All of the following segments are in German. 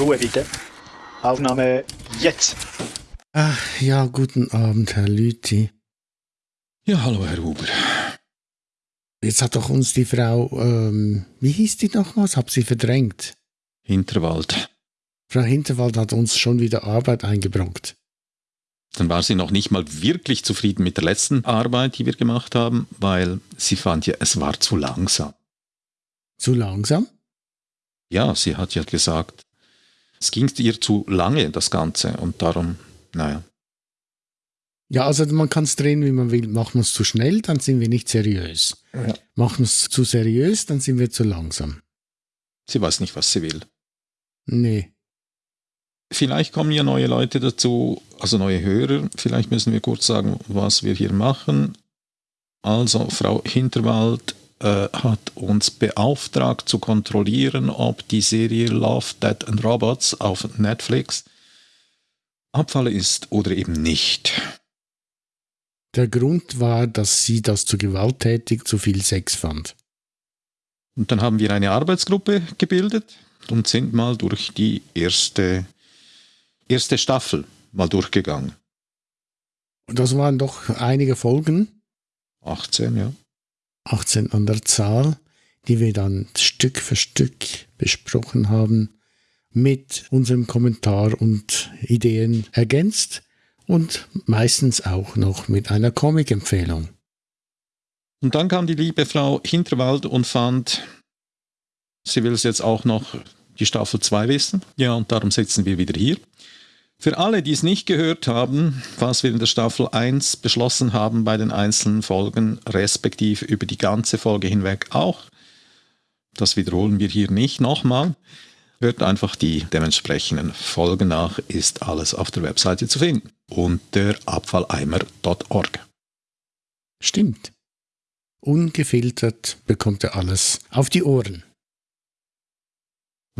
Ruhe bitte. Aufnahme jetzt. Ach, ja, guten Abend, Herr Lüthi. Ja, hallo, Herr Huber. Jetzt hat doch uns die Frau, ähm, wie hieß die nochmals? Hab sie verdrängt. Hinterwald. Frau Hinterwald hat uns schon wieder Arbeit eingebrockt. Dann war sie noch nicht mal wirklich zufrieden mit der letzten Arbeit, die wir gemacht haben, weil sie fand ja, es war zu langsam. Zu langsam? Ja, sie hat ja gesagt, es ging ihr zu lange, das Ganze, und darum, naja. Ja, also man kann es drehen, wie man will. Machen wir es zu schnell, dann sind wir nicht seriös. Ja. Machen wir es zu seriös, dann sind wir zu langsam. Sie weiß nicht, was sie will. Nee. Vielleicht kommen ja neue Leute dazu, also neue Hörer. Vielleicht müssen wir kurz sagen, was wir hier machen. Also, Frau Hinterwald äh, hat uns beauftragt zu kontrollieren, ob die Serie Love, Dead and Robots auf Netflix Abfall ist oder eben nicht. Der Grund war, dass sie das zu gewalttätig zu viel Sex fand. Und dann haben wir eine Arbeitsgruppe gebildet und sind mal durch die erste erste Staffel mal durchgegangen. Und das waren doch einige Folgen. 18, ja. 18 an der Zahl, die wir dann Stück für Stück besprochen haben, mit unserem Kommentar und Ideen ergänzt und meistens auch noch mit einer Comic-Empfehlung. Und dann kam die liebe Frau Hinterwald und fand, sie will es jetzt auch noch die Staffel 2 wissen. Ja, und darum sitzen wir wieder hier. Für alle, die es nicht gehört haben, was wir in der Staffel 1 beschlossen haben bei den einzelnen Folgen, respektive über die ganze Folge hinweg auch, das wiederholen wir hier nicht nochmal, hört einfach die dementsprechenden Folgen nach, ist alles auf der Webseite zu finden unter abfalleimer.org. Stimmt. Ungefiltert bekommt er alles auf die Ohren.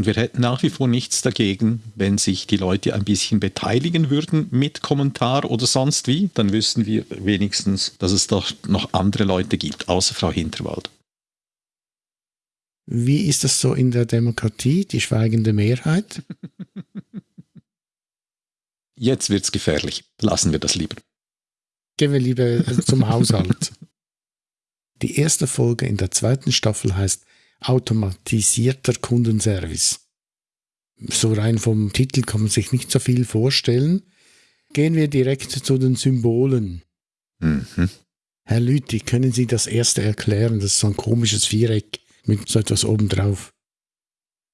Und wir hätten nach wie vor nichts dagegen, wenn sich die Leute ein bisschen beteiligen würden mit Kommentar oder sonst wie. Dann wüssten wir wenigstens, dass es doch noch andere Leute gibt, außer Frau Hinterwald. Wie ist das so in der Demokratie, die schweigende Mehrheit? Jetzt wird's gefährlich. Lassen wir das lieber. Gehen wir lieber zum Haushalt. Die erste Folge in der zweiten Staffel heißt automatisierter Kundenservice. So rein vom Titel kann man sich nicht so viel vorstellen. Gehen wir direkt zu den Symbolen. Mhm. Herr Lüthi, können Sie das erste erklären? Das ist so ein komisches Viereck mit so etwas obendrauf.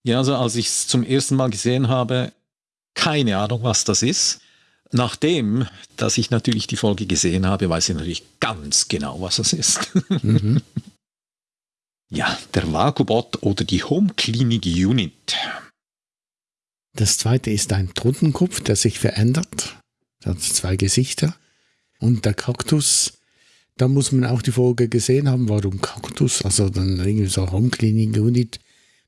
Ja, also als ich es zum ersten Mal gesehen habe, keine Ahnung, was das ist. Nachdem, dass ich natürlich die Folge gesehen habe, weiß ich natürlich ganz genau, was das ist. Mhm. Ja, der Vagobot oder die Home Clinic Unit. Das zweite ist ein Totenkopf, der sich verändert. Der hat zwei Gesichter. Und der Kaktus, da muss man auch die Folge gesehen haben, warum Kaktus, also dann irgendwie so Home Clinic Unit,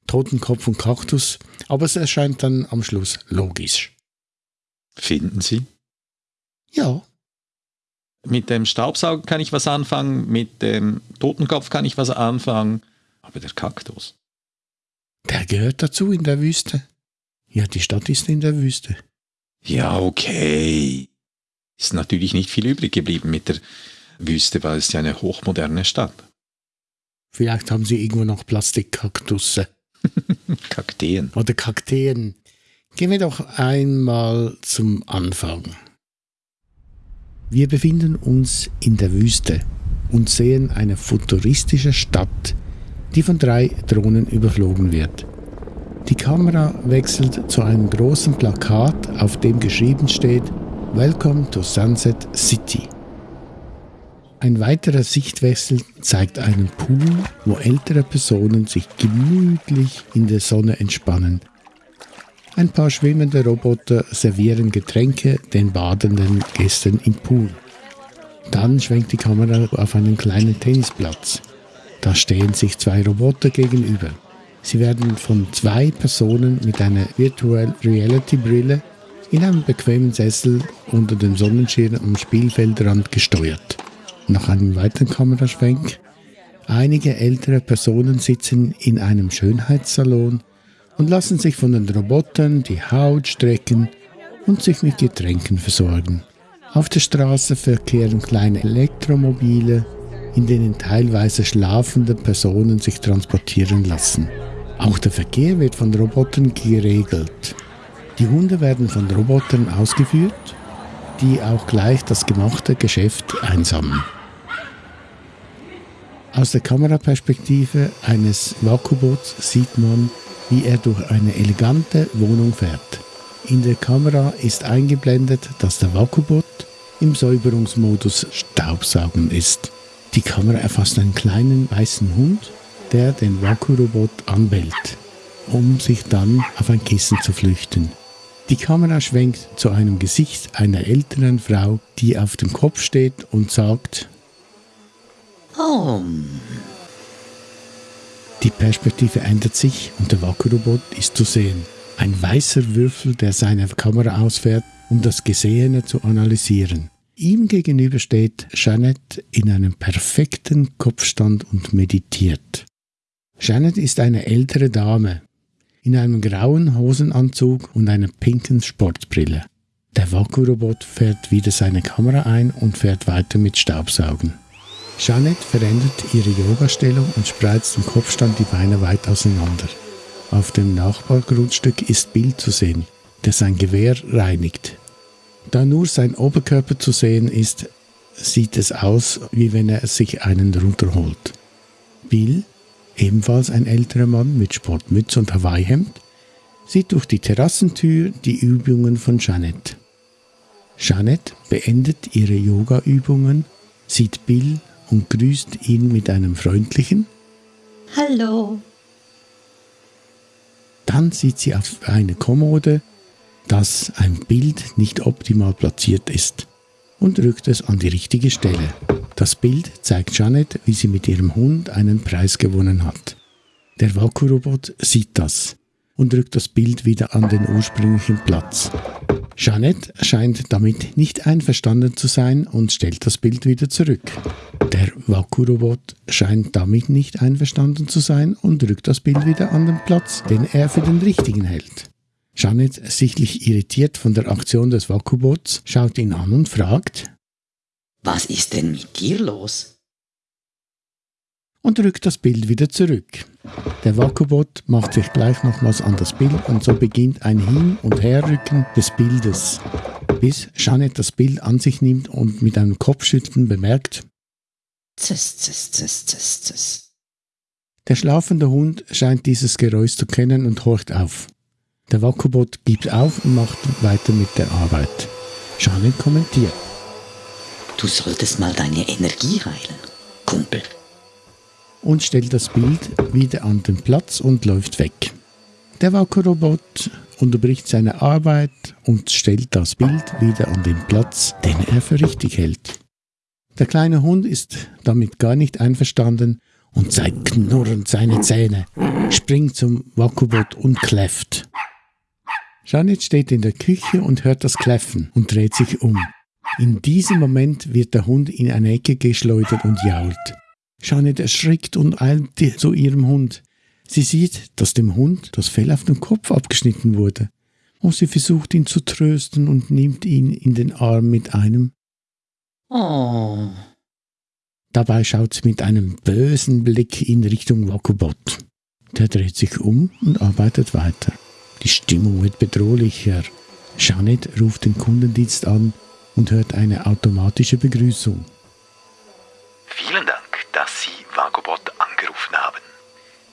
Totenkopf und Kaktus. Aber es erscheint dann am Schluss logisch. Finden Sie? Ja. Mit dem Staubsauger kann ich was anfangen, mit dem Totenkopf kann ich was anfangen, aber der Kaktus. Der gehört dazu in der Wüste. Ja, die Stadt ist in der Wüste. Ja, okay. Ist natürlich nicht viel übrig geblieben mit der Wüste, weil es ja eine hochmoderne Stadt. Vielleicht haben sie irgendwo noch Plastikkaktusse. Kakteen. Oder Kakteen. Gehen wir doch einmal zum Anfang. Wir befinden uns in der Wüste und sehen eine futuristische Stadt, die von drei Drohnen überflogen wird. Die Kamera wechselt zu einem großen Plakat, auf dem geschrieben steht Welcome to Sunset City. Ein weiterer Sichtwechsel zeigt einen Pool, wo ältere Personen sich gemütlich in der Sonne entspannen. Ein paar schwimmende Roboter servieren Getränke den badenden Gästen im Pool. Dann schwenkt die Kamera auf einen kleinen Tennisplatz. Da stehen sich zwei Roboter gegenüber. Sie werden von zwei Personen mit einer Virtual Reality Brille in einem bequemen Sessel unter dem Sonnenschirm am Spielfeldrand gesteuert. Nach einem weiteren Kameraschwenk. Einige ältere Personen sitzen in einem Schönheitssalon und lassen sich von den Robotern die Haut strecken und sich mit Getränken versorgen. Auf der Straße verkehren kleine Elektromobile, in denen teilweise schlafende Personen sich transportieren lassen. Auch der Verkehr wird von Robotern geregelt. Die Hunde werden von Robotern ausgeführt, die auch gleich das gemachte Geschäft einsammeln. Aus der Kameraperspektive eines Vakubots sieht man, wie er durch eine elegante Wohnung fährt. In der Kamera ist eingeblendet, dass der Vakubot im Säuberungsmodus Staubsaugen ist. Die Kamera erfasst einen kleinen weißen Hund, der den Vakurobot anbellt, um sich dann auf ein Kissen zu flüchten. Die Kamera schwenkt zu einem Gesicht einer älteren Frau, die auf dem Kopf steht und sagt, Oh, Die Perspektive ändert sich und der Vakuumrobot ist zu sehen. Ein weißer Würfel, der seine Kamera ausfährt, um das Gesehene zu analysieren. Ihm gegenüber steht Janet in einem perfekten Kopfstand und meditiert. Janet ist eine ältere Dame in einem grauen Hosenanzug und einer pinken Sportbrille. Der Vakuumrobot fährt wieder seine Kamera ein und fährt weiter mit Staubsaugen. Janet verändert ihre Yogastellung und spreizt im Kopfstand die Beine weit auseinander. Auf dem Nachbargrundstück ist Bill zu sehen, der sein Gewehr reinigt. Da nur sein Oberkörper zu sehen ist, sieht es aus, wie wenn er sich einen runterholt. Bill, ebenfalls ein älterer Mann mit Sportmütze und Hawaii-Hemd, sieht durch die Terrassentür die Übungen von Janet. Janet beendet ihre Yoga-Übungen, sieht Bill und grüßt ihn mit einem freundlichen hallo. Dann sieht sie auf eine Kommode, dass ein Bild nicht optimal platziert ist und rückt es an die richtige Stelle. Das Bild zeigt Janet, wie sie mit ihrem Hund einen Preis gewonnen hat. Der Vakuumrobot sieht das und rückt das Bild wieder an den ursprünglichen Platz. Janet scheint damit nicht einverstanden zu sein und stellt das Bild wieder zurück. Der Vakuumrobot scheint damit nicht einverstanden zu sein und rückt das Bild wieder an den Platz, den er für den richtigen hält. Janet, sichtlich irritiert von der Aktion des Vakuumbots, schaut ihn an und fragt Was ist denn mit dir los? und rückt das Bild wieder zurück. Der Vakuumbot macht sich gleich nochmals an das Bild und so beginnt ein Hin- und Herrücken des Bildes, bis Janet das Bild an sich nimmt und mit einem Kopfschütteln bemerkt, Zis, zis, zis, zis, zis. der schlafende Hund scheint dieses Geräusch zu kennen und horcht auf. Der Vakuumbot gibt auf und macht weiter mit der Arbeit. Janet kommentiert. Du solltest mal deine Energie heilen, Kumpel. und stellt das Bild wieder an den Platz und läuft weg. Der Vakuumrobot unterbricht seine Arbeit und stellt das Bild wieder an den Platz, den er für richtig hält. Der kleine Hund ist damit gar nicht einverstanden und zeigt knurrend seine Zähne, springt zum Vakuumbot und kläfft. Janet steht in der Küche und hört das Kläffen und dreht sich um. In diesem Moment wird der Hund in eine Ecke geschleudert und jault. Janet erschrickt und eilt zu ihrem Hund. Sie sieht, dass dem Hund das Fell auf dem Kopf abgeschnitten wurde. Und sie versucht ihn zu trösten und nimmt ihn in den Arm mit einem. Oh, Dabei schaut sie mit einem bösen Blick in Richtung Wakubot. Der dreht sich um und arbeitet weiter. Die Stimmung wird bedrohlicher. Janet ruft den Kundendienst an und hört eine automatische Begrüßung. Vielen Dank, dass Sie Vagobot angerufen haben.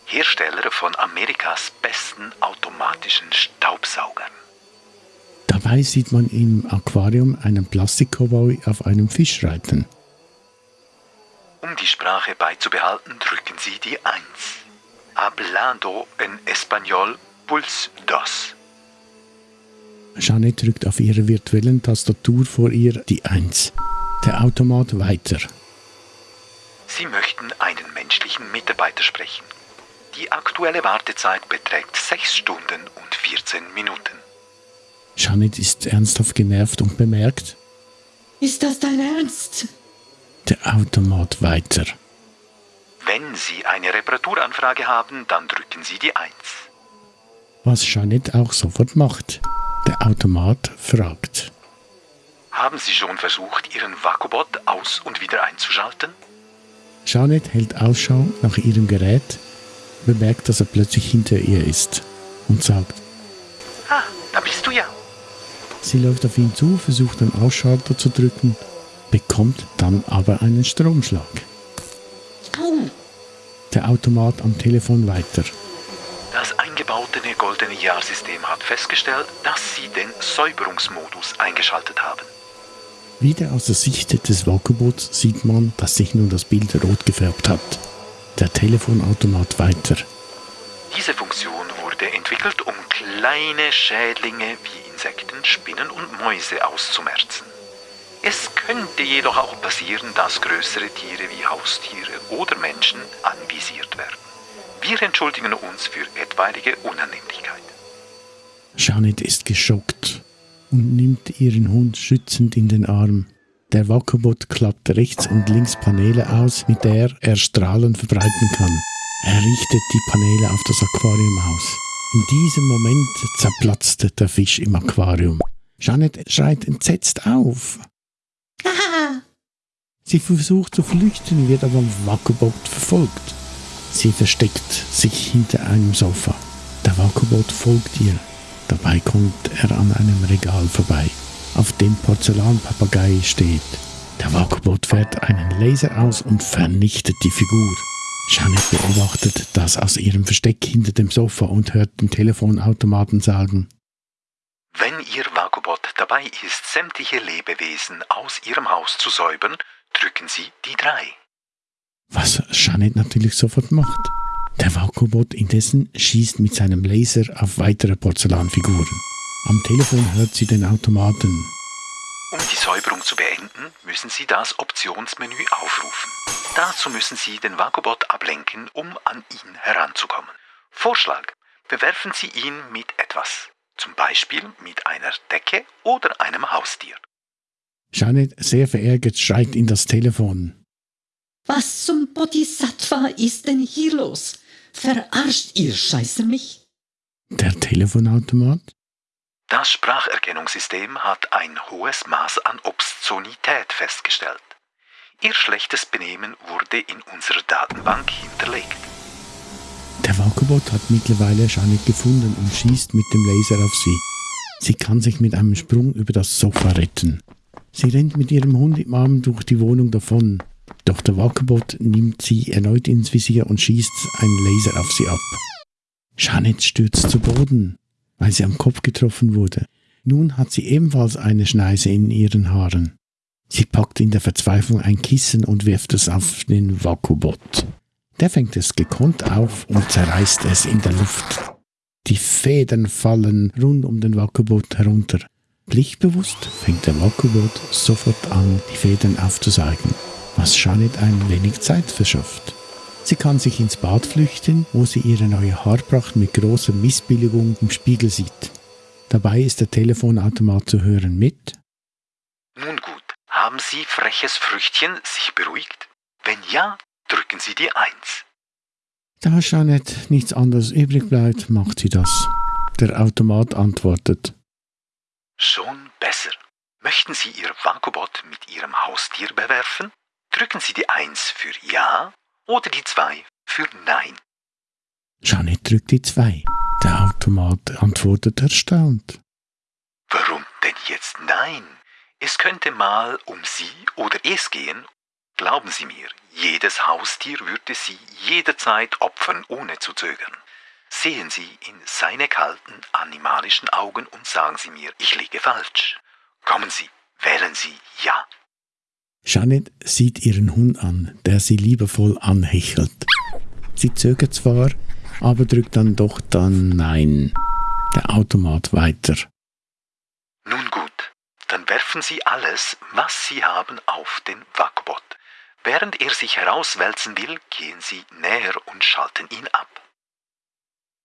Hersteller von Amerikas besten automatischen Staubsaugern. Dabei sieht man im Aquarium einen Plastik-Cowboy auf einem Fisch reiten. Um die Sprache beizubehalten, drücken Sie die 1. Hablando en español pulse dos. Janet drückt auf ihrer virtuellen Tastatur vor ihr die 1. Der Automat weiter. Sie möchten einen menschlichen Mitarbeiter sprechen. Die aktuelle Wartezeit beträgt 6 Stunden und 14 Minuten. Janet ist ernsthaft genervt und bemerkt, ist das dein Ernst? der Automat weiter. Wenn Sie eine Reparaturanfrage haben, dann drücken Sie die 1. was Jeanette auch sofort macht. Der Automat fragt. Haben Sie schon versucht, Ihren Vakubot aus- und wieder einzuschalten? Jeanette hält Ausschau nach ihrem Gerät, bemerkt, dass er plötzlich hinter ihr ist und sagt, Ah, da bist du ja. sie läuft auf ihn zu, versucht den Ausschalter zu drücken, bekommt dann aber einen Stromschlag. Der Automat am Telefon weiter. Das eingebaute goldene Jahrsystem hat festgestellt, dass Sie den Säuberungsmodus eingeschaltet haben. Wieder aus der Sicht des Vakubots sieht man, dass sich nun das Bild rot gefärbt hat. Der Telefonautomat weiter. Diese Funktion wurde entwickelt, um kleine Schädlinge wie Insekten, Spinnen und Mäuse auszumerzen. Es könnte jedoch auch passieren, dass größere Tiere wie Haustiere oder Menschen anvisiert. Wir entschuldigen uns für etwaige Unannehmlichkeit. Janet ist geschockt und nimmt ihren Hund schützend in den Arm. Der Wakobot klappt rechts und links Paneele aus, mit der er Strahlen verbreiten kann. Er richtet die Paneele auf das Aquarium aus. In diesem Moment zerplatzt der Fisch im Aquarium. Janet schreit entsetzt auf. Sie versucht zu flüchten, wird aber vom Wakobot verfolgt. Sie versteckt sich hinter einem Sofa. Der Wakobot folgt ihr. Dabei kommt er an einem Regal vorbei, auf dem Porzellanpapagei steht. Der Wakobot fährt einen Laser aus und vernichtet die Figur. Janet beobachtet das aus ihrem Versteck hinter dem Sofa und hört den Telefonautomaten sagen, Wenn Ihr Vakubot dabei ist, sämtliche Lebewesen aus Ihrem Haus zu säubern, drücken Sie die 3. was Janet natürlich sofort macht. Der Wakobot indessen schießt mit seinem Laser auf weitere Porzellanfiguren. Am Telefon hört sie den Automaten. Um die Säuberung zu beenden, müssen Sie das Optionsmenü aufrufen. Dazu müssen Sie den Vakubot ablenken, um an ihn heranzukommen. Vorschlag. Bewerfen Sie ihn mit etwas. Zum Beispiel mit einer Decke oder einem Haustier. Janet, sehr verärgert, schreit in das Telefon. Was zum Bodhisattva ist denn hier los? Verarscht ihr Scheiße mich? Der Telefonautomat? Das Spracherkennungssystem hat ein hohes Maß an Obszönität festgestellt. Ihr schlechtes Benehmen wurde in unserer Datenbank hinterlegt. Der Wakobot hat mittlerweile Janet gefunden und schießt mit dem Laser auf sie. Sie kann sich mit einem Sprung über das Sofa retten. Sie rennt mit ihrem Hund im Arm durch die Wohnung davon. Doch der Wakobot nimmt sie erneut ins Visier und schießt einen Laser auf sie ab. Janet stürzt zu Boden, weil sie am Kopf getroffen wurde. Nun hat sie ebenfalls eine Schneise in ihren Haaren. Sie packt in der Verzweiflung ein Kissen und wirft es auf den Wakobot. Der fängt es gekonnt auf und zerreißt es in der Luft. Die Federn fallen rund um den Wakobot herunter. Pflichtbewusst fängt der Wakobot sofort an, die Federn aufzusaugen, was Janet ein wenig Zeit verschafft. Sie kann sich ins Bad flüchten, wo sie ihre neue Haarpracht mit großer Missbilligung im Spiegel sieht. Dabei ist der Telefonautomat zu hören mit Nun gut, haben Sie freches Früchtchen sich beruhigt? Wenn ja, drücken Sie die 1. Da Janet nichts anderes übrig bleibt, macht sie das. Der Automat antwortet. Schon besser. Möchten Sie Ihr Vakubot mit Ihrem Haustier bewerfen? Drücken Sie die 1 für Ja oder die 2 für Nein. Janet drückt die 2. Der Automat antwortet erstaunt. Warum denn jetzt Nein? Es könnte mal um Sie oder es gehen. Glauben Sie mir, jedes Haustier würde Sie jederzeit opfern, ohne zu zögern. Sehen Sie in seine kalten, animalischen Augen und sagen Sie mir, ich liege falsch. Kommen Sie, wählen Sie Ja. Janet sieht ihren Hund an, der sie liebevoll anhechelt. Sie zögert zwar, aber drückt dann doch dann Nein. Der Automat weiter. Nun gut, dann werfen Sie alles, was Sie haben, auf den Vakubot. Während er sich herauswälzen will, gehen Sie näher und schalten ihn ab.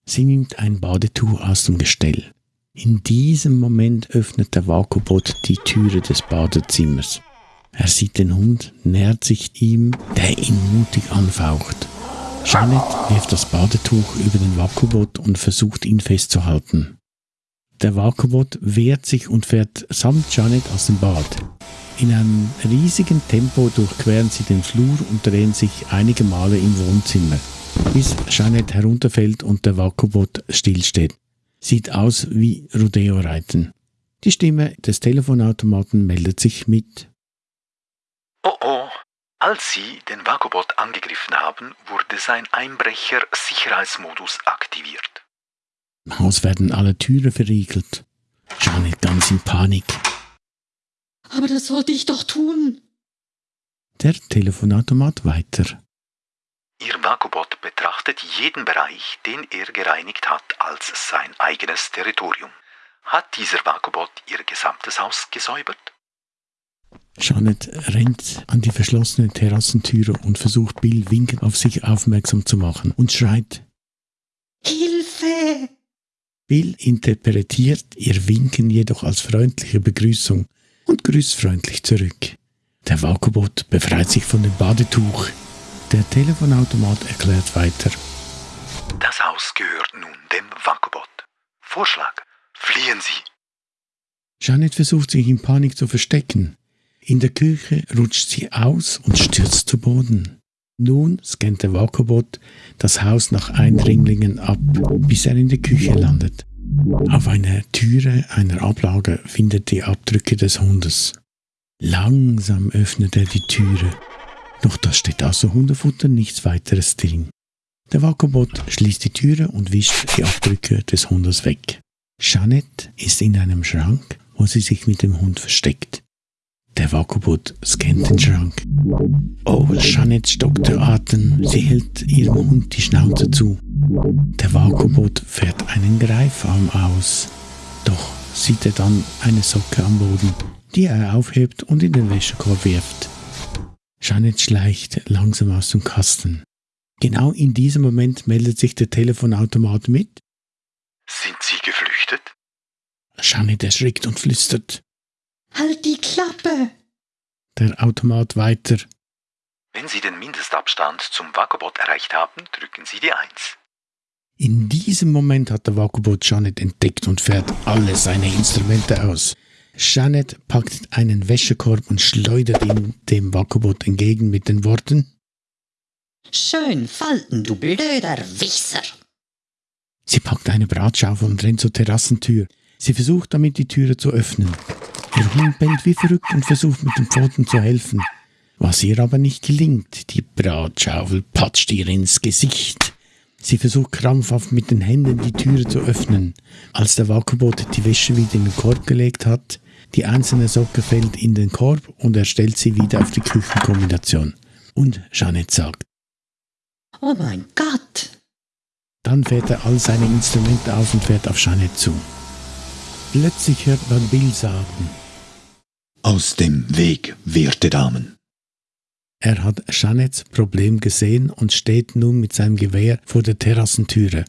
Sie nimmt ein Badetuch aus dem Gestell. In diesem Moment öffnet der Vakubot die Türe des Badezimmers. Er sieht den Hund, nähert sich ihm, der ihn mutig anfaucht. Janet wirft das Badetuch über den Vakubot und versucht ihn festzuhalten. Der Vakubot wehrt sich und fährt samt Janet aus dem Bad. In einem riesigen Tempo durchqueren sie den Flur und drehen sich einige Male im Wohnzimmer, bis Janet herunterfällt und der Vakubot stillsteht. Sieht aus wie Rodeo-Reiten. Die Stimme des Telefonautomaten meldet sich mit Oh oh, als Sie den Vagobot angegriffen haben, wurde sein Einbrecher-Sicherheitsmodus aktiviert. Im Haus werden alle Türen verriegelt. Janet ganz in Panik. Aber das sollte ich doch tun. Der Telefonautomat weiter. Ihr Vagobot betrachtet jeden Bereich, den er gereinigt hat, als sein eigenes Territorium. Hat dieser Vagobot Ihr gesamtes Haus gesäubert? Janet rennt an die verschlossene Terrassentüre und versucht Bill winkend auf sich aufmerksam zu machen und schreit. Hilfe! Bill interpretiert ihr Winken jedoch als freundliche Begrüßung und grüßt freundlich zurück. Der Vakubot befreit sich von dem Badetuch. Der Telefonautomat erklärt weiter. Das Haus gehört nun dem Vagobot. Vorschlag, fliehen Sie. Janet versucht sich in Panik zu verstecken. In der Küche rutscht sie aus und stürzt zu Boden. Nun scannt der Vakubot das Haus nach Eindringlingen ab, bis er in der Küche landet. Auf einer Türe einer Ablage findet die Abdrücke des Hundes. Langsam öffnet er die Türe. Doch da steht außer Hundefutter nichts weiteres drin. Der Vakubot schließt die Türe und wischt die Abdrücke des Hundes weg. Jeanette ist in einem Schrank, wo sie sich mit dem Hund versteckt. Der Vakubot scannt den Schrank. Oh, Jeanette stockt der Atem. Sie hält ihrem Hund die Schnauze zu. Der Vakubot fährt einen Greifarm aus. Doch sieht er dann eine Socke am Boden, die er aufhebt und in den Wäschekorb wirft. Jeanette schleicht langsam aus dem Kasten. Genau in diesem Moment meldet sich der Telefonautomat mit. Sind Sie geflüchtet? Jeanette erschrickt und flüstert. Halt die Klappe! Der Automat weiter. Wenn Sie den Mindestabstand zum Vagobot erreicht haben, drücken Sie die 1. In diesem Moment hat der Vakubot Janet entdeckt und fährt alle seine Instrumente aus. Janet packt einen Wäschekorb und schleudert ihn dem Vakubot entgegen mit den Worten Schön falten, du blöder Wichser! Sie packt eine Bratschaufel und rennt zur Terrassentür. Sie versucht damit die Türe zu öffnen. Ihr Hund bellt wie verrückt und versucht mit den Pfoten zu helfen. Was ihr aber nicht gelingt, die Bratschaufel patscht ihr ins Gesicht. Sie versucht krampfhaft mit den Händen die Türe zu öffnen. Als der Vakubot die Wäsche wieder in den Korb gelegt hat, die einzelne Socke fällt in den Korb und er stellt sie wieder auf die Küchenkombination. Und Jeanette sagt, Oh mein Gott! dann fährt er all seine Instrumente auf und fährt auf Jeanette zu. Plötzlich hört man Bill sagen, Aus dem Weg, werte Damen. Er hat Jeanettes Problem gesehen und steht nun mit seinem Gewehr vor der Terrassentüre.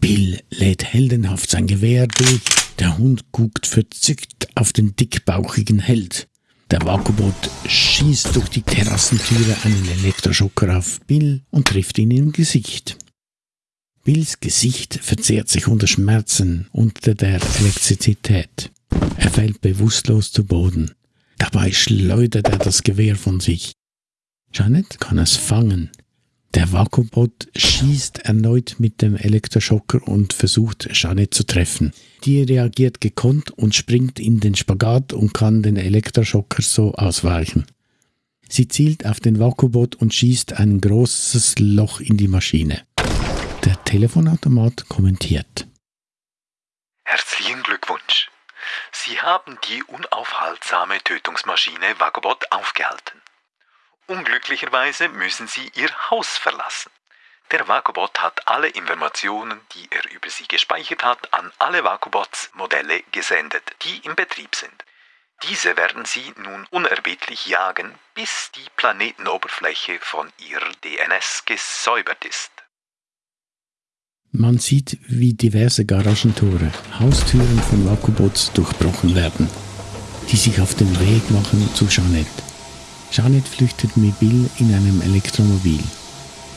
Bill lädt heldenhaft sein Gewehr durch. Der Hund guckt verzückt auf den dickbauchigen Held. Der Vakubot schießt durch die Terrassentüre einen Elektroschocker auf Bill und trifft ihn im Gesicht. Bills Gesicht verzehrt sich unter Schmerzen unter der Elektrizität. Er fällt bewusstlos zu Boden. Dabei schleudert er das Gewehr von sich. Janet kann es fangen. Der Vakubot schießt erneut mit dem Elektroschocker und versucht Janet zu treffen. Die reagiert gekonnt und springt in den Spagat und kann den Elektroschocker so ausweichen. Sie zielt auf den Vakubot und schießt ein großes Loch in die Maschine. Der Telefonautomat kommentiert. Herzlichen Glückwunsch. Sie haben die unaufhaltsame Tötungsmaschine Vagobot aufgehalten. Unglücklicherweise müssen Sie Ihr Haus verlassen. Der Vagobot hat alle Informationen, die er über Sie gespeichert hat, an alle Vagobots-Modelle gesendet, die im Betrieb sind. Diese werden Sie nun unerbittlich jagen, bis die Planetenoberfläche von Ihrer DNS gesäubert ist. Man sieht, wie diverse Garagentore, Haustüren von Vakubots durchbrochen werden, die sich auf den Weg machen zu Jeanette. Jeanette flüchtet mit Bill in einem Elektromobil.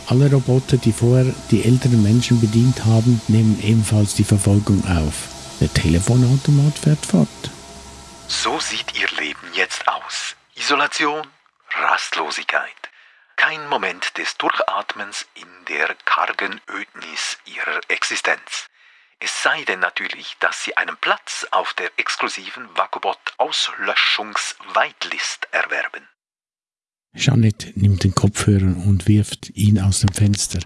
Alle Roboter, die vorher die älteren Menschen bedient haben, nehmen ebenfalls die Verfolgung auf. Der Telefonautomat fährt fort. So sieht Ihr Leben jetzt aus. Isolation, Rastlosigkeit. Kein Moment des Durchatmens in der kargen Ödnis Ihrer Existenz. Es sei denn natürlich, dass Sie einen Platz auf der exklusiven Vagobot-Auslöschungs-Whitelist erwerben. Jeanette nimmt den Kopfhörer und wirft ihn aus dem Fenster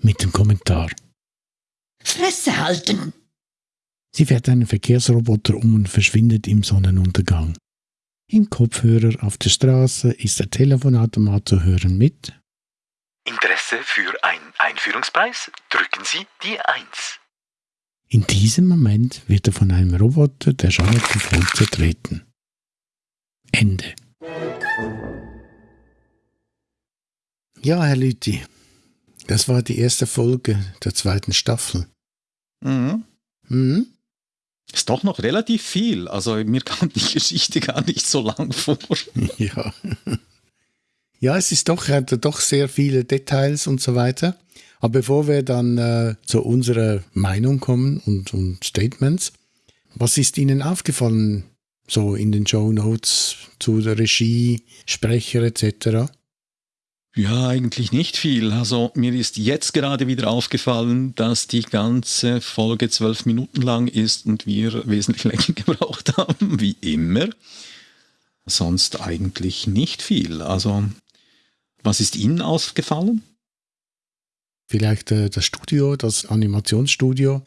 mit dem Kommentar. Fresse halten! Sie fährt einen Verkehrsroboter um und verschwindet im Sonnenuntergang. Im Kopfhörer auf der Straße ist der Telefonautomat zu hören mit Interesse für einen Einführungspreis? Drücken Sie die 1. In diesem Moment wird er von einem Roboter der voll zertreten. Ende. Ja, Herr Lüthi, das war die erste Folge der zweiten Staffel. Mhm. Hm? Ist doch noch relativ viel. Also mir kam die Geschichte gar nicht so lang vor. Ja. Ja, es ist doch, hat doch sehr viele Details und so weiter. Aber bevor wir dann äh, zu unserer Meinung kommen und, und Statements, was ist Ihnen aufgefallen, so in den Show Notes zu der Regie, Sprecher etc.? Ja, eigentlich nicht viel. Also mir ist jetzt gerade wieder aufgefallen, dass die ganze Folge zwölf Minuten lang ist und wir wesentlich länger gebraucht haben, wie immer. Sonst eigentlich nicht viel. Also, was ist Ihnen aufgefallen? Vielleicht äh, das Studio, das Animationsstudio,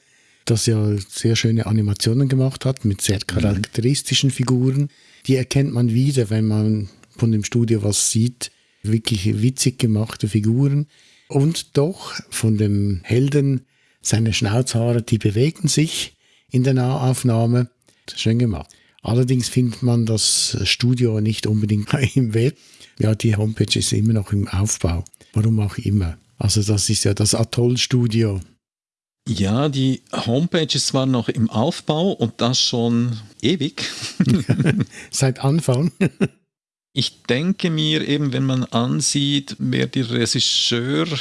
das ja sehr schöne Animationen gemacht hat mit sehr charakteristischen Figuren. Die erkennt man wieder, wenn man von dem Studio was sieht. Wirklich witzig gemachte Figuren. Und doch von dem Helden, seine Schnauzhaare, die bewegen sich in der Nahaufnahme. Schön gemacht. Allerdings findet man das Studio nicht unbedingt im Web. Ja, die Homepage ist immer noch im Aufbau. Warum auch immer. Also das ist ja das Atoll-Studio. Ja, die Homepage ist zwar noch im Aufbau und das schon ewig. Seit Anfang. Ich denke mir eben, wenn man ansieht, wer die Regisseurin,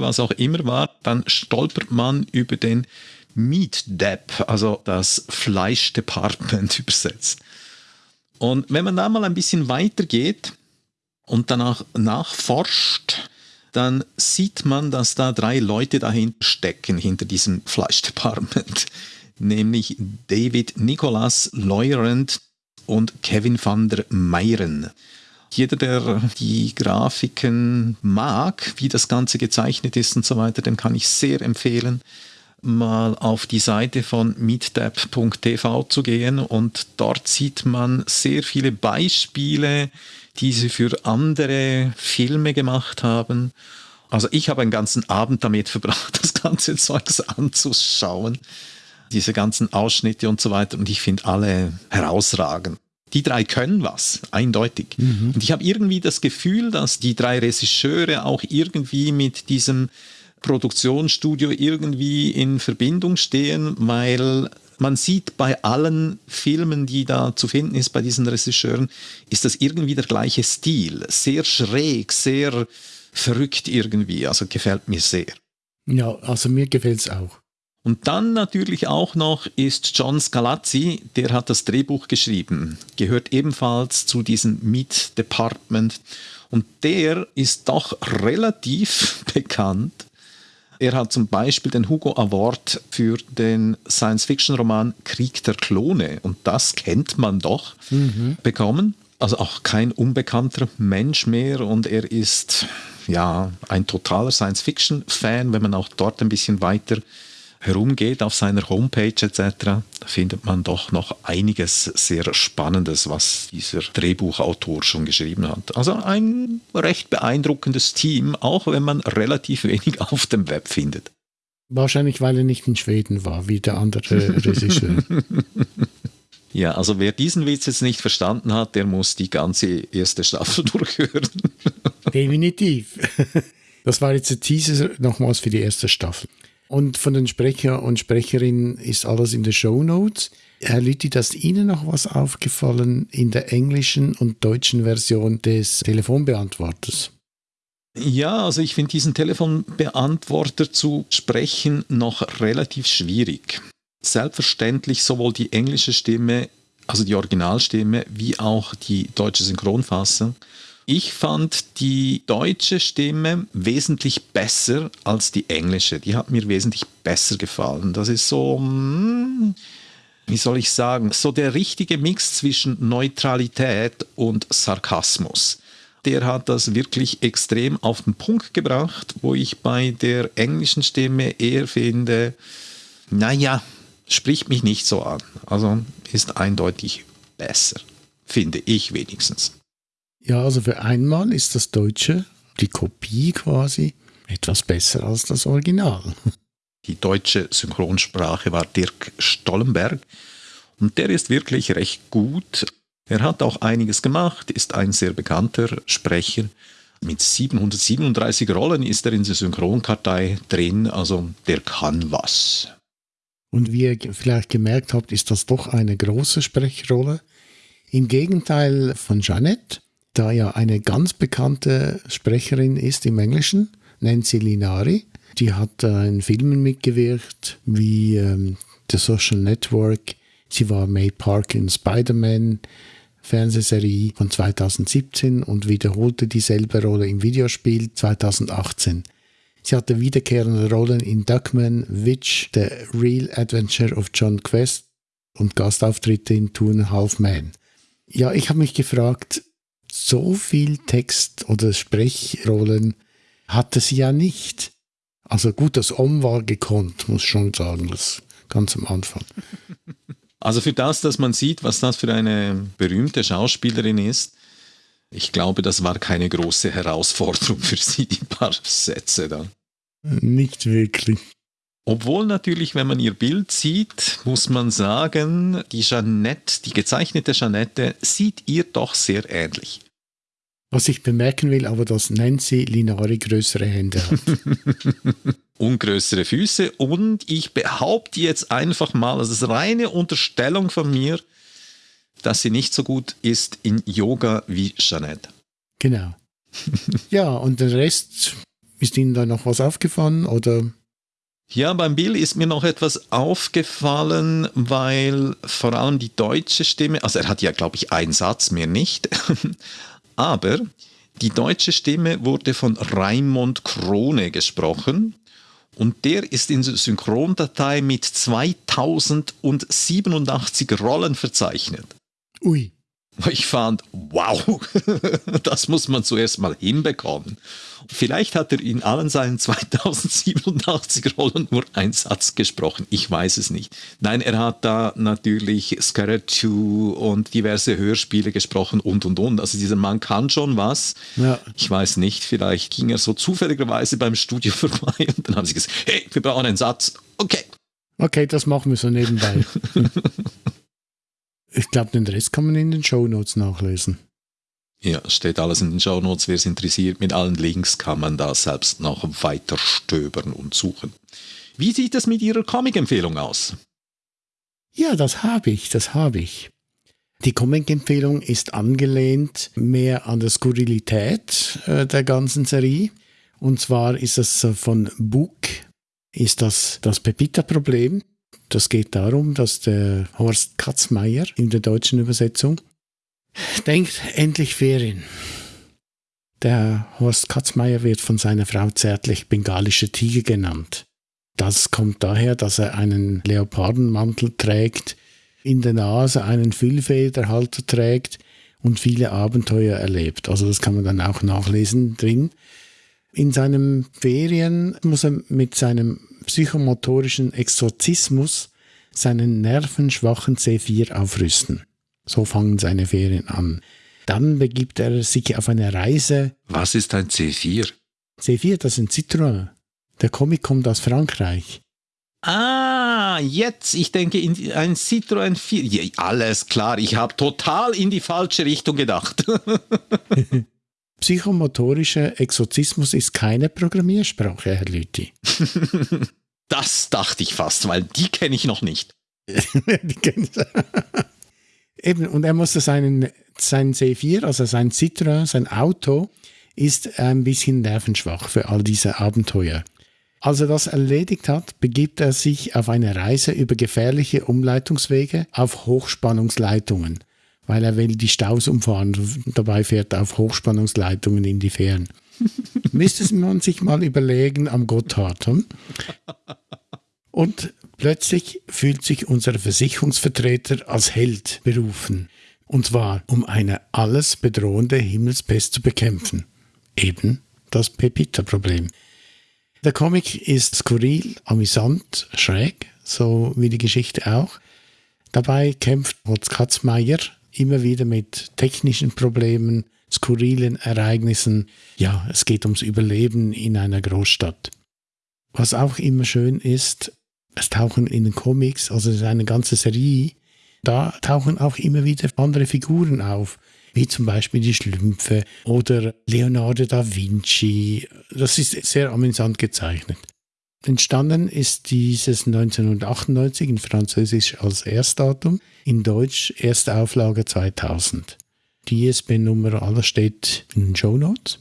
was auch immer war, dann stolpert man über den Meat Dep, also das Fleischdepartment übersetzt. Und wenn man da mal ein bisschen weitergeht und danach nachforscht, dann sieht man, dass da drei Leute dahinter stecken, hinter diesem Fleischdepartment. Nämlich David Nicholas Leurend und Kevin van der Meiren. Jeder, der die Grafiken mag, wie das Ganze gezeichnet ist und so weiter, dem kann ich sehr empfehlen, mal auf die Seite von meetdap.tv zu gehen und dort sieht man sehr viele Beispiele, die sie für andere Filme gemacht haben. Also ich habe einen ganzen Abend damit verbracht, das ganze Zeugs anzuschauen. Diese ganzen Ausschnitte und so weiter. Und ich finde alle herausragend. Die drei können was, eindeutig. Mhm. Und ich habe irgendwie das Gefühl, dass die drei Regisseure auch irgendwie mit diesem Produktionsstudio irgendwie in Verbindung stehen, weil man sieht bei allen Filmen, die da zu finden ist, bei diesen Regisseuren, ist das irgendwie der gleiche Stil. Sehr schräg, sehr verrückt irgendwie. Also gefällt mir sehr. Ja, also mir gefällt es auch. Und dann natürlich auch noch ist John Scalazzi, der hat das Drehbuch geschrieben, gehört ebenfalls zu diesem Meat Department. Und der ist doch relativ bekannt. Er hat zum Beispiel den Hugo Award für den Science-Fiction-Roman Krieg der Klone, und das kennt man doch, bekommen. Also auch kein unbekannter Mensch mehr und er ist ja ein totaler Science-Fiction-Fan, wenn man auch dort ein bisschen weiter herumgeht auf seiner Homepage etc., findet man doch noch einiges sehr Spannendes, was dieser Drehbuchautor schon geschrieben hat. Also ein recht beeindruckendes Team, auch wenn man relativ wenig auf dem Web findet. Wahrscheinlich, weil er nicht in Schweden war, wie der andere Regisseur. Ja, also wer diesen Witz jetzt nicht verstanden hat, der muss die ganze erste Staffel durchhören. Definitiv. Das war jetzt ein Teaser nochmals für die erste Staffel. Und von den Sprecher und Sprecherinnen ist alles in den Show Notes. Herr Lüthi, ist Ihnen noch was aufgefallen in der englischen und deutschen Version des Telefonbeantworters? Ja, also ich finde diesen Telefonbeantworter zu sprechen noch relativ schwierig. Selbstverständlich sowohl die englische Stimme, also die Originalstimme, wie auch die deutsche Synchronfassung. Ich fand die deutsche Stimme wesentlich besser als die englische. Die hat mir wesentlich besser gefallen. Das ist so, hm, wie soll ich sagen, so der richtige Mix zwischen Neutralität und Sarkasmus der hat das wirklich extrem auf den Punkt gebracht, wo ich bei der englischen Stimme eher finde, naja, spricht mich nicht so an. Also ist eindeutig besser, finde ich wenigstens. Ja, also für einmal ist das Deutsche, die Kopie quasi, etwas besser als das Original. Die deutsche Synchronsprache war Dirk Stollenberg und der ist wirklich recht gut. Er hat auch einiges gemacht, ist ein sehr bekannter Sprecher. Mit 737 Rollen ist er in der Synchronkartei drin, also der kann was. Und wie ihr vielleicht gemerkt habt, ist das doch eine große Sprechrolle. Im Gegenteil von Jeanette, da ja eine ganz bekannte Sprecherin ist im Englischen, Nancy Linari. Die hat äh, in Filmen mitgewirkt, wie ähm, The Social Network. Sie war May Park in Spider-Man, Fernsehserie von 2017 und wiederholte dieselbe Rolle im Videospiel 2018. Sie hatte wiederkehrende Rollen in Duckman, Witch, The Real Adventure of John Quest und Gastauftritte in Two and a Half Men. Ja, ich habe mich gefragt, so viel Text oder Sprechrollen hatte sie ja nicht. Also gut, das Om war gekonnt, muss schon sagen, das ganz am Anfang. Also für das, dass man sieht, was das für eine berühmte Schauspielerin ist, ich glaube, das war keine große Herausforderung für sie, die paar Sätze da. Nicht wirklich. Obwohl natürlich, wenn man ihr Bild sieht, muss man sagen, die Jeannette, die gezeichnete Jeannette, sieht ihr doch sehr ähnlich. Was ich bemerken will, aber dass Nancy Linari größere Hände hat. und größere Füße und ich behaupte jetzt einfach mal, das ist reine Unterstellung von mir, dass sie nicht so gut ist in Yoga wie Jeanette. Genau. ja, und der Rest, ist Ihnen da noch was aufgefallen oder? Ja, beim Bill ist mir noch etwas aufgefallen, weil vor allem die deutsche Stimme, also er hat ja, glaube ich, einen Satz mehr nicht, aber die deutsche Stimme wurde von Raimond Krone gesprochen und der ist in der Synchrondatei mit 2087 Rollen verzeichnet. Ui. Ich fand, wow, das muss man zuerst mal hinbekommen. Vielleicht hat er in allen seinen 2087 Rollen nur einen Satz gesprochen. Ich weiß es nicht. Nein, er hat da natürlich Scarlet 2 und diverse Hörspiele gesprochen und und und. Also dieser Mann kann schon was. Ja. Ich weiß nicht, vielleicht ging er so zufälligerweise beim Studio vorbei und dann haben sie gesagt, hey, wir brauchen einen Satz. Okay. Okay, das machen wir so nebenbei. ich glaube, den Rest kann man in den Show Notes nachlesen. Ja, steht alles in den Show Notes. Wer es interessiert, mit allen Links kann man da selbst noch weiter stöbern und suchen. Wie sieht es mit Ihrer Comic-Empfehlung aus? Ja, das habe ich, das habe ich. Die Comic-Empfehlung ist angelehnt mehr an der Skurrilität äh, der ganzen Serie. Und zwar ist es äh, von Book, ist das das Pepita-Problem. Das geht darum, dass der Horst Katzmeier in der deutschen Übersetzung denkt endlich Ferien. Der Horst Katzmeier wird von seiner Frau zärtlich bengalische Tiger genannt. Das kommt daher, dass er einen Leopardenmantel trägt, in der Nase einen Füllfederhalter trägt und viele Abenteuer erlebt. Also das kann man dann auch nachlesen drin. In seinen Ferien muss er mit seinem psychomotorischen Exorzismus seinen nervenschwachen C4 aufrüsten. So fangen seine Ferien an. Dann begibt er sich auf eine Reise. Was ist ein C4? C4, das ist ein Citroën. Der Comic kommt aus Frankreich. Ah, jetzt, ich denke, in ein Citroën 4. Ja, alles klar, ich habe total in die falsche Richtung gedacht. Psychomotorischer Exorzismus ist keine Programmiersprache, Herr Lüthi. das dachte ich fast, weil die kenne ich noch nicht. die kenne ich. Eben, und er musste seinen, seinen C4, also sein Citroën, sein Auto, ist ein bisschen nervenschwach für all diese Abenteuer. Als er das erledigt hat, begibt er sich auf eine Reise über gefährliche Umleitungswege auf Hochspannungsleitungen, weil er will die Staus umfahren. Dabei fährt er auf Hochspannungsleitungen in die Fähren. Müsste man sich mal überlegen am Gotthard. Hm? Und plötzlich fühlt sich unser Versicherungsvertreter als Held berufen. Und zwar, um eine alles bedrohende Himmelspest zu bekämpfen. Eben das Pepita-Problem. Der Comic ist skurril, amüsant, schräg, so wie die Geschichte auch. Dabei kämpft Holz Katzmeier immer wieder mit technischen Problemen, skurrilen Ereignissen. Ja, es geht ums Überleben in einer Großstadt. Was auch immer schön ist, es tauchen in den Comics, also es ist eine ganze Serie, da tauchen auch immer wieder andere Figuren auf, wie zum Beispiel die Schlümpfe oder Leonardo da Vinci. Das ist sehr amüsant gezeichnet. Entstanden ist dieses 1998 in Französisch als Erstdatum, in Deutsch erste Auflage 2000. Die ISBN-Nummer aller steht in den Show Notes.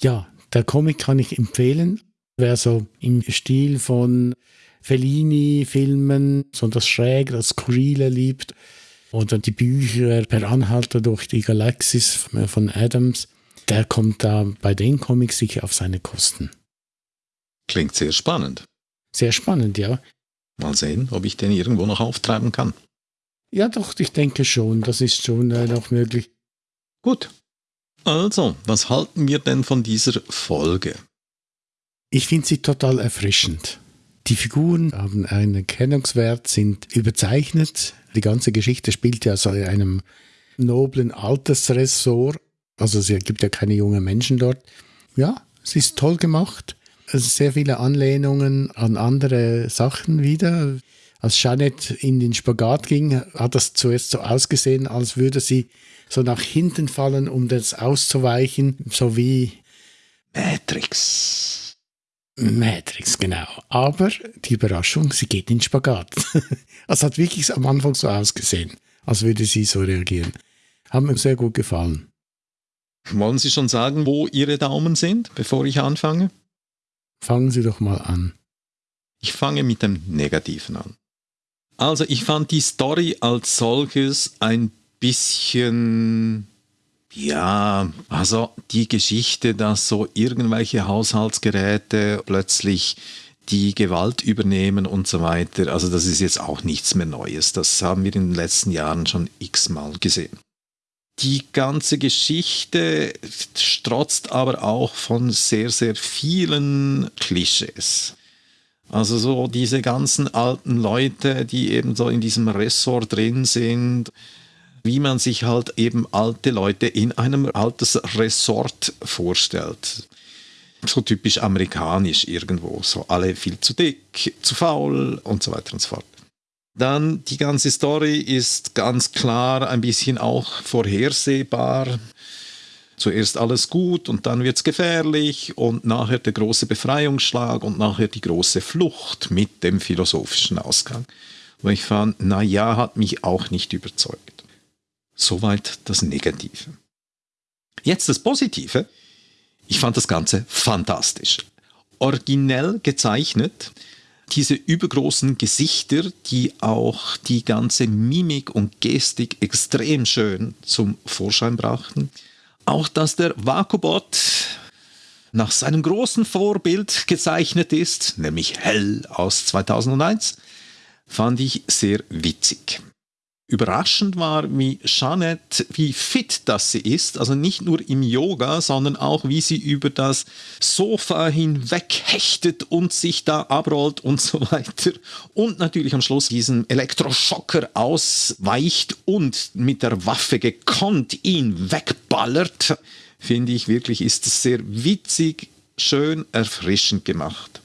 Ja, der Comic kann ich empfehlen. Wer so im Stil von Fellini-Filmen so das Schräge, das Skurrile liebt, oder die Bücher Per Anhalter durch die Galaxis von Adams, der kommt da bei den Comics sicher auf seine Kosten. Klingt sehr spannend. Sehr spannend, ja. Mal sehen, ob ich den irgendwo noch auftreiben kann. Ja, doch, ich denke schon. Das ist schon äh, noch möglich. Gut. Also, was halten wir denn von dieser Folge? Ich finde sie total erfrischend. Die Figuren haben einen Erkennungswert, sind überzeichnet. Die ganze Geschichte spielt ja so in einem noblen Altersressort. Also es gibt ja keine jungen Menschen dort. Ja, es ist toll gemacht. Sind sehr viele Anlehnungen an andere Sachen wieder. Als Janet in den Spagat ging, hat das zuerst so ausgesehen, als würde sie so nach hinten fallen, um das auszuweichen, so wie Matrix. Matrix, genau. Aber die Überraschung, sie geht in Spagat. Es hat wirklich am Anfang so ausgesehen, als würde sie so reagieren. Hat mir sehr gut gefallen. Wollen Sie schon sagen, wo Ihre Daumen sind, bevor ich anfange? Fangen Sie doch mal an. Ich fange mit dem Negativen an. Also ich fand die Story als solches ein bisschen ja, also die Geschichte, dass so irgendwelche Haushaltsgeräte plötzlich die Gewalt übernehmen und so weiter, also das ist jetzt auch nichts mehr Neues. Das haben wir in den letzten Jahren schon x-mal gesehen. Die ganze Geschichte strotzt aber auch von sehr, sehr vielen Klischees. Also so diese ganzen alten Leute, die eben so in diesem Ressort drin sind, wie man sich halt eben alte Leute in einem Altersresort vorstellt. So typisch amerikanisch irgendwo, so alle viel zu dick, zu faul und so weiter und so fort. Dann die ganze Story ist ganz klar ein bisschen auch vorhersehbar. Zuerst alles gut und dann wird es gefährlich und nachher der große Befreiungsschlag und nachher die große Flucht mit dem philosophischen Ausgang. Wo ich fand, na ja, hat mich auch nicht überzeugt. Soweit das Negative. Jetzt das Positive. Ich fand das Ganze fantastisch. Originell gezeichnet. Diese übergroßen Gesichter, die auch die ganze Mimik und Gestik extrem schön zum Vorschein brachten. Auch dass der Vakubot nach seinem großen Vorbild gezeichnet ist, nämlich Hell aus 2001, fand ich sehr witzig überraschend war, wie Jeanette, wie fit das sie ist, also nicht nur im Yoga, sondern auch wie sie über das Sofa hinweg hechtet und sich da abrollt und so weiter. Und natürlich am Schluss diesen Elektroschocker ausweicht und mit der Waffe gekonnt ihn wegballert. Finde ich wirklich, ist es sehr witzig, schön erfrischend gemacht.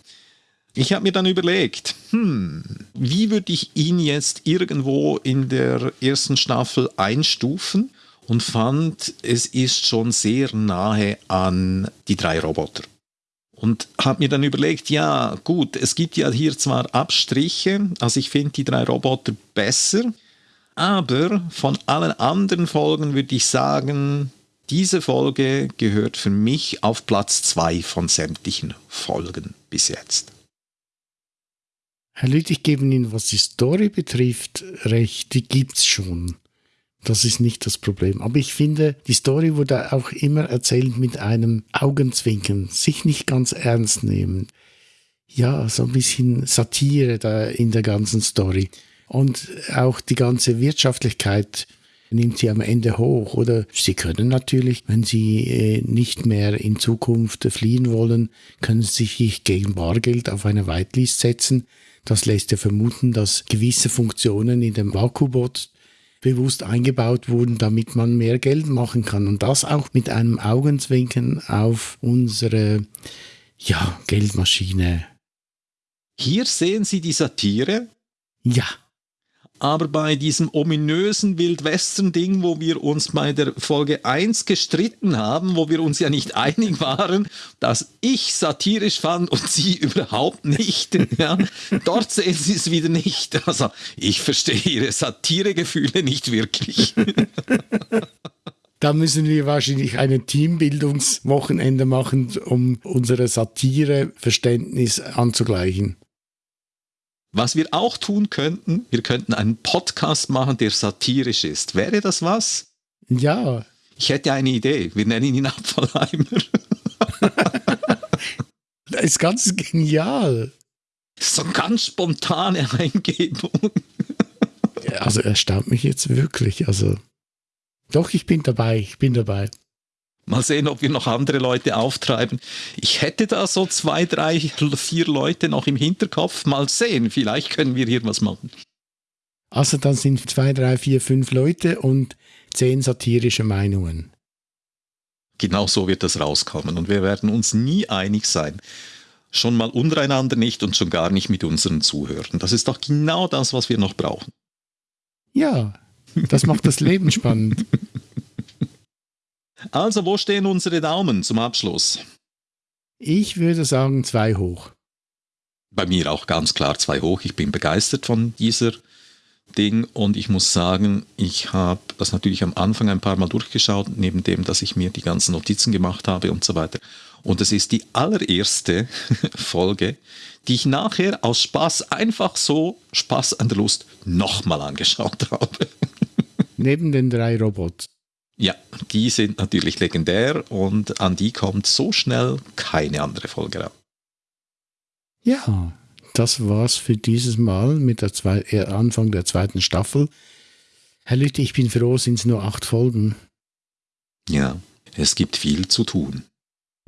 Ich habe mir dann überlegt, hm, wie würde ich ihn jetzt irgendwo in der ersten Staffel einstufen und fand, es ist schon sehr nahe an die drei Roboter. Und habe mir dann überlegt, ja gut, es gibt ja hier zwar Abstriche, also ich finde die drei Roboter besser, aber von allen anderen Folgen würde ich sagen, diese Folge gehört für mich auf Platz zwei von sämtlichen Folgen bis jetzt. Herr Lüth, ich gebe Ihnen, was die Story betrifft, recht, die gibt's schon. Das ist nicht das Problem. Aber ich finde, die Story wurde auch immer erzählt mit einem Augenzwinkern, sich nicht ganz ernst nehmen. Ja, so ein bisschen Satire da in der ganzen Story. Und auch die ganze Wirtschaftlichkeit nimmt sie am Ende hoch. Oder sie können natürlich, wenn sie äh, nicht mehr in Zukunft fliehen wollen, können sie sich gegen Bargeld auf eine Whitelist setzen. Das lässt ja vermuten, dass gewisse Funktionen in dem Vakubot bewusst eingebaut wurden, damit man mehr Geld machen kann. Und das auch mit einem Augenzwinkern auf unsere ja, Geldmaschine. Hier sehen Sie die Satire. Ja. Aber bei diesem ominösen Wildwestern-Ding, wo wir uns bei der Folge 1 gestritten haben, wo wir uns ja nicht einig waren, dass ich satirisch fand und Sie überhaupt nicht, ja, dort sehen Sie es wieder nicht. Also ich verstehe Ihre Satiregefühle nicht wirklich. Da müssen wir wahrscheinlich ein Teambildungswochenende machen, um unsere Satireverständnis anzugleichen. Was wir auch tun könnten, wir könnten einen Podcast machen, der satirisch ist. Wäre das was? Ja. Ich hätte eine Idee. Wir nennen ihn Abfallheimer. das ist ganz genial. So ganz spontane Eingebung. also erstaunt mich jetzt wirklich. Also doch, ich bin dabei. Ich bin dabei. Mal sehen, ob wir noch andere Leute auftreiben. Ich hätte da so zwei, drei, vier Leute noch im Hinterkopf. Mal sehen, vielleicht können wir hier was machen. Also dann sind zwei, drei, vier, fünf Leute und zehn satirische Meinungen. Genau so wird das rauskommen und wir werden uns nie einig sein. Schon mal untereinander nicht und schon gar nicht mit unseren Zuhörern. Das ist doch genau das, was wir noch brauchen. Ja, das macht das Leben spannend. Also, wo stehen unsere Daumen zum Abschluss? Ich würde sagen zwei hoch. Bei mir auch ganz klar zwei hoch. Ich bin begeistert von dieser Ding und ich muss sagen, ich habe das natürlich am Anfang ein paar Mal durchgeschaut, neben dem, dass ich mir die ganzen Notizen gemacht habe und so weiter. Und es ist die allererste Folge, die ich nachher aus Spaß einfach so, Spaß an der Lust, nochmal angeschaut habe. Neben den drei Robots. Ja, die sind natürlich legendär und an die kommt so schnell keine andere Folge ran. Ja, das war's für dieses Mal mit der zwei, äh, Anfang der zweiten Staffel. Herr Lütte, ich bin froh, sind es nur acht Folgen. Ja, es gibt viel zu tun.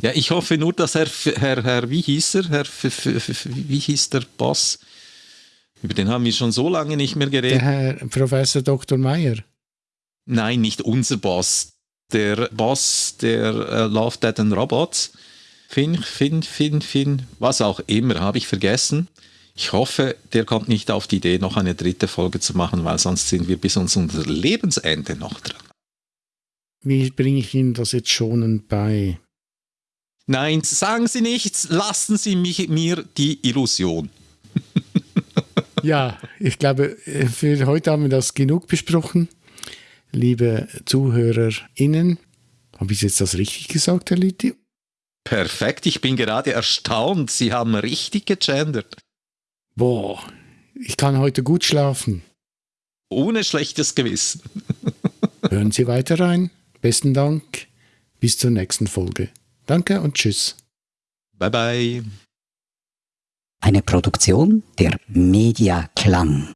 Ja, ich hoffe nur, dass Herr, Herr, Herr wie hieß er? Herr, wie hieß der Boss? Über den haben wir schon so lange nicht mehr geredet. Der Herr Professor Dr. Meyer. Nein, nicht unser Boss. Der Boss der äh, Love, Dead and Robots. Finn, Finn, Finn, Finn, was auch immer, habe ich vergessen. Ich hoffe, der kommt nicht auf die Idee, noch eine dritte Folge zu machen, weil sonst sind wir bis uns unser Lebensende noch dran. Wie bringe ich Ihnen das jetzt schonend bei? Nein, sagen Sie nichts, lassen Sie mich, mir die Illusion. ja, ich glaube, für heute haben wir das genug besprochen liebe ZuhörerInnen. Habe ich jetzt das richtig gesagt, Herr Litti? Perfekt, ich bin gerade erstaunt. Sie haben richtig gegendert. Boah, ich kann heute gut schlafen. Ohne schlechtes Gewissen. Hören Sie weiter rein. Besten Dank. Bis zur nächsten Folge. Danke und tschüss. Bye bye. Eine Produktion der Media Klang.